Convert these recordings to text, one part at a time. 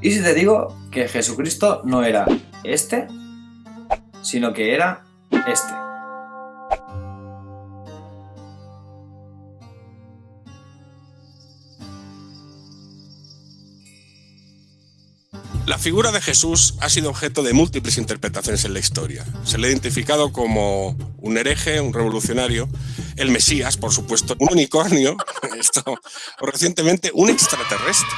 ¿Y si te digo que Jesucristo no era este, sino que era este? La figura de Jesús ha sido objeto de múltiples interpretaciones en la historia. Se le ha identificado como un hereje, un revolucionario, el Mesías, por supuesto, un unicornio, esto, o recientemente un extraterrestre.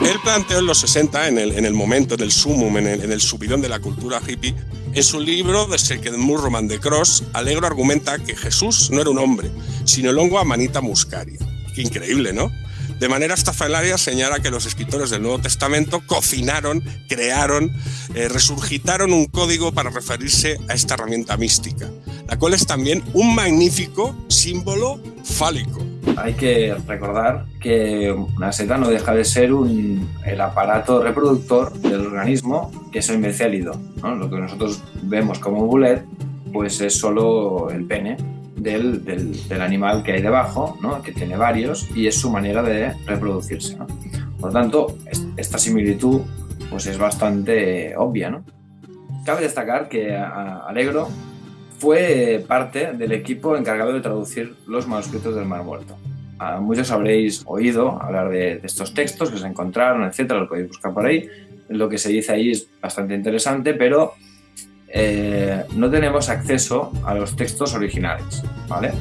Él planteó en los 60, en el, en el momento sumum, en el, subidón de la cultura hippie, en su libro The Second Roman de Cross, Alegro argumenta que Jesús no era un hombre, sino el hongo Amanita muscaria. Increíble, ¿no? De manera estafalaria señala que los escritores del Nuevo Testamento cocinaron, crearon, eh, resurgitaron un código para referirse a esta herramienta mística, la cual es también un magnífico símbolo fálico. Hay que recordar que una seta no deja de ser un, el aparato reproductor del organismo que es el mecélido. ¿no? Lo que nosotros vemos como un bulet, pues es solo el pene del, del, del, animal que hay debajo, ¿no? que tiene varios, y es su manera de reproducirse. ¿no? Por lo tanto, esta similitud pues es bastante obvia. ¿no? Cabe destacar que Alegro fue parte del equipo encargado de traducir los manuscritos del Mar Muerto. A muchos habréis oído hablar de, de estos textos que se encontraron, etcétera, lo podéis buscar por ahí. Lo que se dice ahí es bastante interesante, pero eh, no tenemos acceso a los textos originales, ¿vale?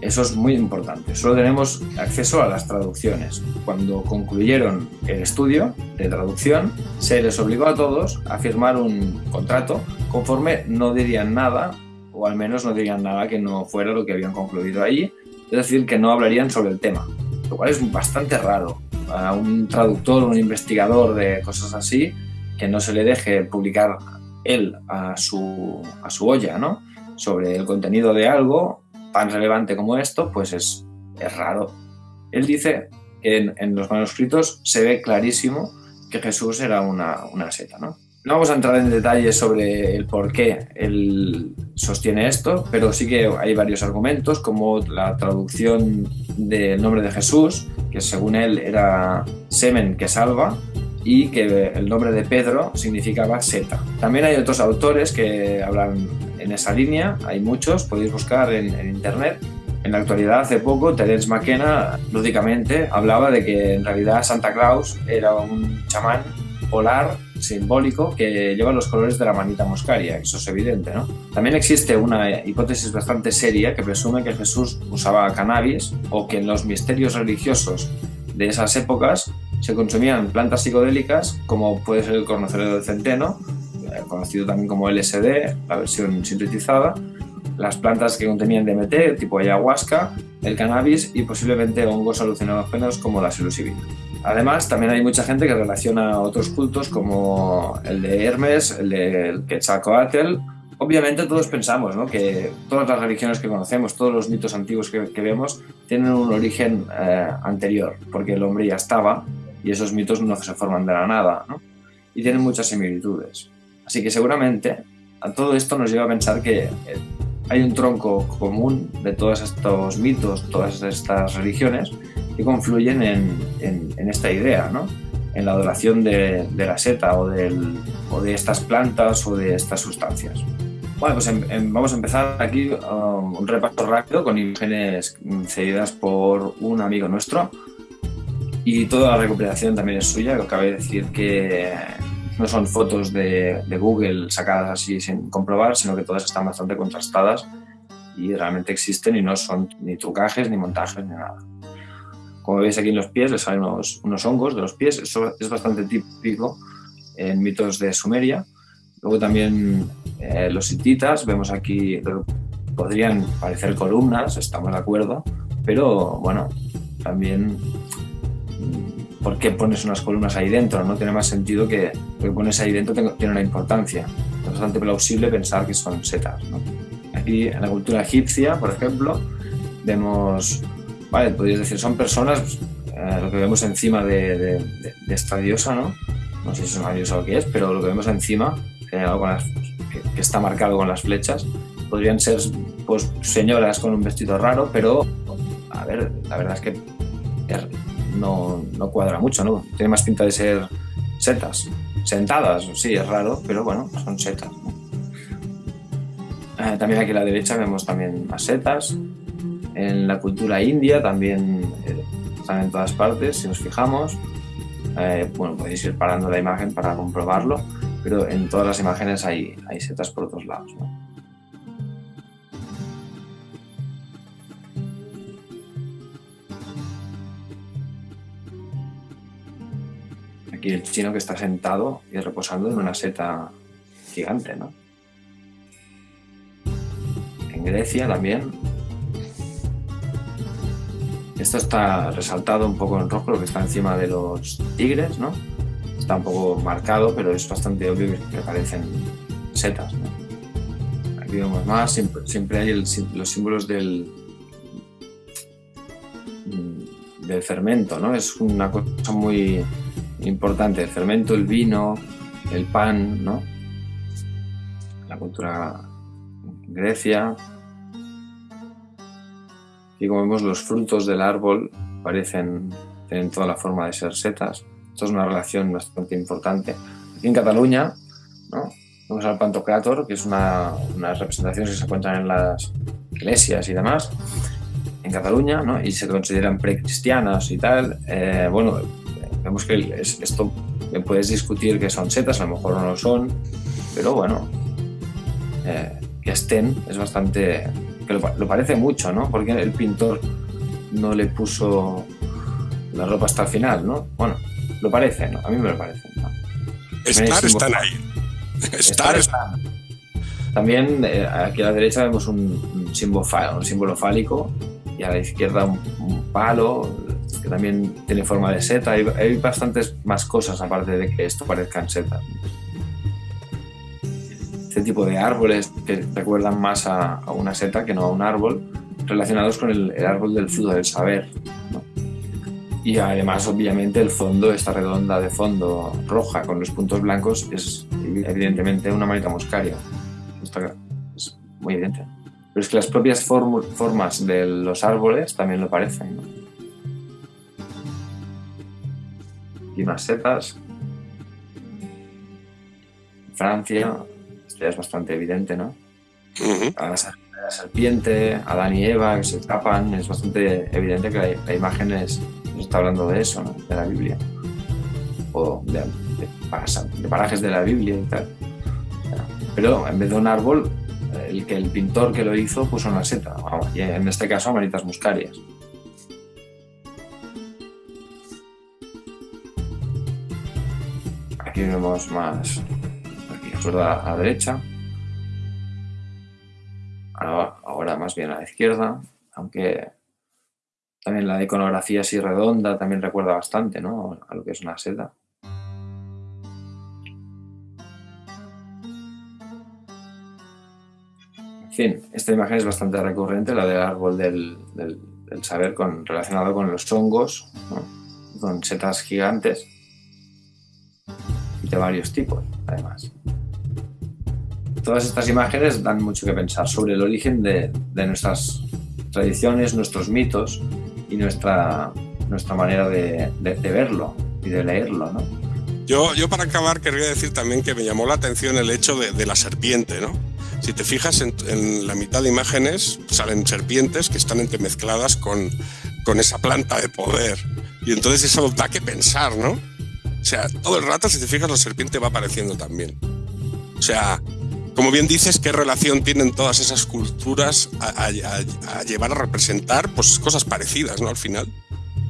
Eso es muy importante. Solo tenemos acceso a las traducciones. Cuando concluyeron el estudio de traducción, se les obligó a todos a firmar un contrato conforme no dirían nada, o al menos no dirían nada que no fuera lo que habían concluido ahí, es decir, que no hablarían sobre el tema, lo cual es bastante raro. A un traductor, un investigador de cosas así, que no se le deje publicar él a su, a su olla, ¿no? Sobre el contenido de algo tan relevante como esto, pues es, es raro. Él dice que en, en, los manuscritos se ve clarísimo que Jesús era una, una seta, ¿no? No vamos a entrar en detalles sobre el por qué él sostiene esto, pero sí que hay varios argumentos, como la traducción del nombre de Jesús, que según él era semen que salva, y que el nombre de Pedro significaba seta. También hay otros autores que hablan en esa línea, hay muchos, podéis buscar en, en internet. En la actualidad, hace poco, Terence McKenna lúdicamente hablaba de que en realidad Santa Claus era un chamán polar simbólico que lleva los colores de la manita moscaria, eso es evidente, ¿no? También existe una hipótesis bastante seria que presume que Jesús usaba cannabis o que en los misterios religiosos de esas épocas se consumían plantas psicodélicas como puede ser el cornocero del centeno, eh, conocido también como LSD, la versión sintetizada, las plantas que contenían DMT, tipo ayahuasca, el cannabis y posiblemente hongos alucinógenos como la psilocibina. Además, también hay mucha gente que relaciona otros cultos como el de Hermes, el de Quetzalcoatl. Obviamente todos pensamos ¿no? que todas las religiones que conocemos, todos los mitos antiguos que, que vemos, tienen un origen eh, anterior, porque el hombre ya estaba y esos mitos no se forman de la nada, ¿no? Y tienen muchas similitudes. Así que seguramente a todo esto nos lleva a pensar que hay un tronco común de todos estos mitos, todas estas religiones, que confluyen en, en, en esta idea, ¿no? en la adoración de, de la seta o, del, o, de estas plantas o de estas sustancias. Bueno, pues en, en, vamos a empezar aquí um, un repaso rápido con imágenes cedidas por un amigo nuestro, y toda la recuperación también es suya. Cabe decir que no son fotos de, de, Google sacadas así sin comprobar, sino que todas están bastante contrastadas y realmente existen y no son ni trucajes, ni montajes, ni nada. Como veis aquí en los pies, les salen unos, unos hongos de los pies. Eso es bastante típico en mitos de Sumeria. Luego también eh, los hititas, vemos aquí, podrían parecer columnas, estamos de acuerdo, pero bueno, también ¿por qué pones unas columnas ahí dentro? No tiene más sentido que lo que pones ahí dentro tiene una importancia. Es bastante plausible pensar que son setas. ¿no? Aquí en la cultura egipcia, por ejemplo, vemos, vale, podrías decir, son personas, eh, lo que vemos encima de, de, de, esta diosa, ¿no? No sé si es una diosa o qué es, pero lo que vemos encima, eh, las, que, está marcado con las flechas, podrían ser pues señoras con un vestido raro, pero, a ver, la verdad es que no, no, cuadra mucho, ¿no? Tiene más pinta de ser setas, sentadas, sí, es raro, pero bueno, son setas. Eh, también aquí a la derecha vemos también más setas. En la cultura india también eh, están en todas partes, si nos fijamos. Eh, bueno, podéis ir parando la imagen para comprobarlo, pero en todas las imágenes hay, hay setas por otros lados. Aquí el chino que está sentado y reposando en una seta gigante, ¿no? En Grecia también. Esto está resaltado un poco en rojo, lo que está encima de los tigres, ¿no? Está un poco marcado, pero es bastante obvio que parecen setas, ¿no? Aquí vemos más, siempre, hay los símbolos del, del fermento, ¿no? Es una cosa muy, importante, el fermento, el vino, el pan, ¿no? La cultura Grecia. Y como vemos, los frutos del árbol parecen, tienen toda la forma de ser setas. Esto es una relación bastante importante. Aquí en Cataluña, ¿no? Vamos al Pantocrator, que es una, unas representaciones que se encuentran en las iglesias y demás, en Cataluña, ¿no? y se consideran precristianas y tal. Eh, bueno, Vemos que esto puedes discutir que son setas, a lo mejor no lo son, pero bueno, eh, que estén es bastante... que lo, parece mucho, ¿no? Porque el pintor no le puso la ropa hasta el final, ¿no? Bueno, lo parece, ¿no? A mí me lo parece. ¿no? Estar están ahí. Estar, están. También eh, aquí a la derecha vemos un, símbolo, un símbolo fálico y a la izquierda un palo, que también tiene forma de seta. Hay, hay bastantes más cosas aparte de que esto parezcan setas. Este tipo de árboles que recuerdan más a, una seta que no a un árbol, relacionados con el, árbol del fruto del saber. Y además, obviamente, el fondo, esta redonda de fondo roja con los puntos blancos, es evidentemente una manita muscaria. Esto es muy evidente. Pero es que las propias formas de los árboles también lo parecen. y unas setas. Francia, ya es bastante evidente, ¿no? la, serpiente, Adán y Eva que se tapan, es bastante evidente que la, imagen es, nos está hablando de eso, ¿no? De la Biblia. O de, de, parajes de la Biblia y tal. Pero en vez de un árbol, el que el pintor que lo hizo puso una seta, y en este caso amanitas muscarias. Aquí vemos más, aquí a derecha, ahora, más bien a la izquierda, aunque también la iconografía así redonda también recuerda bastante ¿no? a lo que es una seda. En fin, esta imagen es bastante recurrente, la del árbol del, saber con, relacionado con los hongos, con setas gigantes de varios tipos, además. Todas estas imágenes dan mucho que pensar sobre el origen de, nuestras tradiciones, nuestros mitos y nuestra, nuestra manera de, verlo y de leerlo, ¿no? Yo, yo para acabar querría decir también que me llamó la atención el hecho de, la serpiente, ¿no? Si te fijas en, la mitad de imágenes salen serpientes que están entremezcladas con, con esa planta de poder. Y entonces eso da que pensar, ¿no? O sea, todo el rato, si te fijas, la serpiente va apareciendo también. O sea, como bien dices, ¿qué relación tienen todas esas culturas a, llevar a representar pues, cosas parecidas, ¿no? Al final.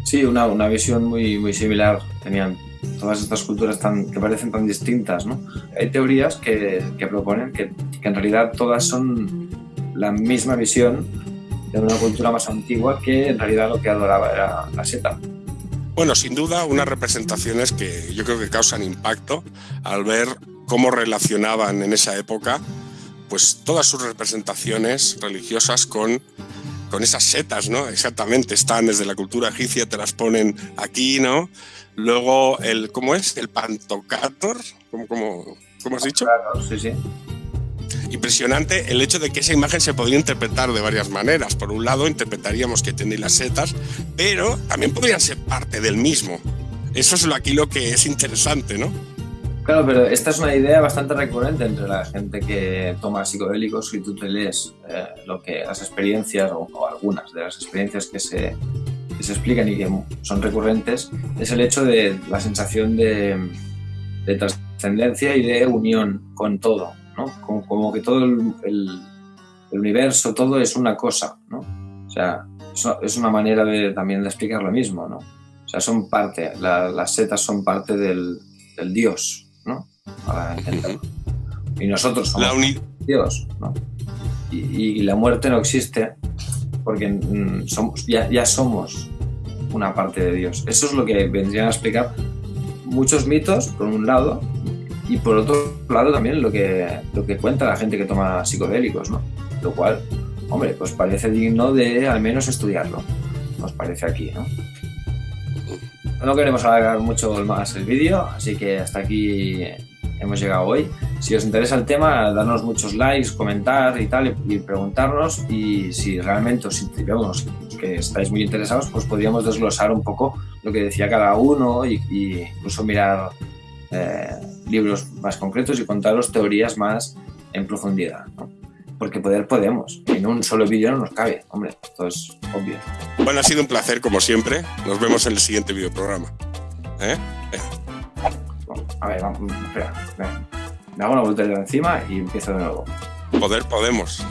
Sí, una, una visión muy, muy similar tenían todas estas culturas tan, que parecen tan distintas, ¿no? Hay teorías que, que proponen que, que, en realidad todas son la misma visión de una cultura más antigua que en realidad lo que adoraba era la seta. Bueno, sin duda, unas representaciones que yo creo que causan impacto al ver cómo relacionaban en esa época pues todas sus representaciones religiosas con, con esas setas, ¿no? Exactamente, están desde la cultura egipcia, te las ponen aquí, ¿no? Luego, el, ¿cómo es? El pantocator, ¿cómo, cómo, cómo has dicho? sí, sí impresionante el hecho de que esa imagen se podría interpretar de varias maneras. Por un lado, interpretaríamos que tiene las setas, pero también podrían ser parte del mismo. Eso es lo aquí lo que es interesante, ¿no? Claro, pero esta es una idea bastante recurrente entre la gente que toma psicodélicos y tú te lees eh, lo que las experiencias o, algunas de las experiencias que se, se, explican y que son recurrentes es el hecho de la sensación de, de trascendencia y de unión con todo, ¿no? Como, que todo el, universo, todo es una cosa, ¿no? O sea, es una manera de, también de explicar lo mismo, ¿no? O sea, son parte, la, las setas son parte del Dios, ¿no? Para entenderlo. Y nosotros somos Dios, ¿no? Y, y, la muerte no existe porque mm, somos, ya, ya somos una parte de Dios. Eso es lo que vendrían a explicar muchos mitos, por un lado, y por otro lado también lo que, lo que cuenta la gente que toma psicodélicos, ¿no? Lo cual, hombre, pues parece digno de al menos estudiarlo, nos parece aquí, ¿no? No queremos alargar mucho más el vídeo, así que hasta aquí hemos llegado hoy. Si os interesa el tema, darnos muchos likes, comentar y tal, y, preguntarnos. Y si realmente os vemos que estáis muy interesados, pues podríamos desglosar un poco lo que decía cada uno y, incluso mirar eh, libros más concretos y contaros teorías más en profundidad. Porque poder podemos. En un solo vídeo no nos cabe, hombre, esto es obvio. Bueno, ha sido un placer como siempre. Nos vemos en el siguiente videoprograma. ¿Eh? ¿Eh? A ver, vamos, espera, espera. Me hago una vuelta de encima y empiezo de nuevo. Poder podemos.